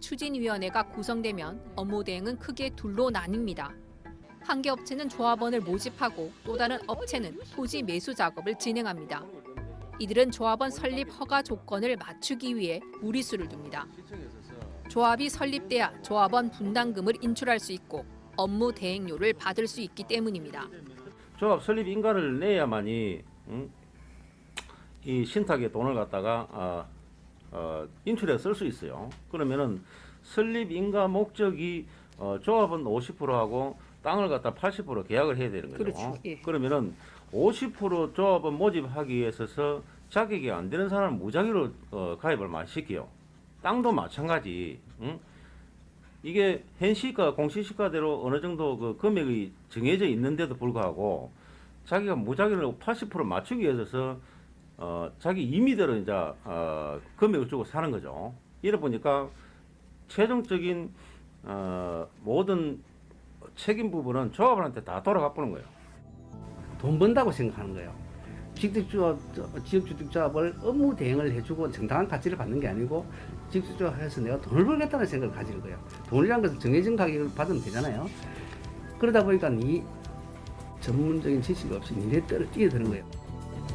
추진위원회가 구성되면 업무 대행은 크게 둘로 나뉩니다. 한 개 업체는 조합원을 모집하고 또 다른 업체는 토지 매수 작업을 진행합니다. 이들은 조합원 설립 허가 조건을 맞추기 위해 무리수를 둡니다. 조합이 설립돼야 조합원 분담금을 인출할 수 있고 업무 대행료를 받을 수 있기 때문입니다. 조합 설립 인가를 내야만이 음, 이 신탁에 돈을 갖다가 아, 어, 인출해 쓸 수 있어요. 그러면은 설립 인가 목적이 어, 조합은 50%하고 땅을 갖다 80% 계약을 해야 되는 거죠. 그렇죠. 예. 그러면은 50% 조합은 모집하기 위해서 자격이 안 되는 사람은 무작위로 어, 가입을 많이 시켜요. 땅도 마찬가지. 응? 이게 현시가 공시시가대로 어느 정도 그 금액이 정해져 있는데도 불구하고 자기가 무작위로 80% 맞추기 위해서 어, 자기 임의대로 이제 어, 금액을 주고 사는 거죠. 이래 보니까 최종적인 어, 모든 책임 부분은 조합원한테 다 돌아가 보는 거예요. 돈 번다고 생각하는 거예요. 직접조합, 지역주택조합을 업무 대행을 해주고 정당한 가치를 받는 게 아니고 직접조합해서 내가 돈을 벌겠다는 생각을 가지는 거예요. 돈이란 것은 정해진 가격을 받으면 되잖아요. 그러다 보니까 이 전문적인 지식이 없이 니네 때를 뛰어드는 거예요.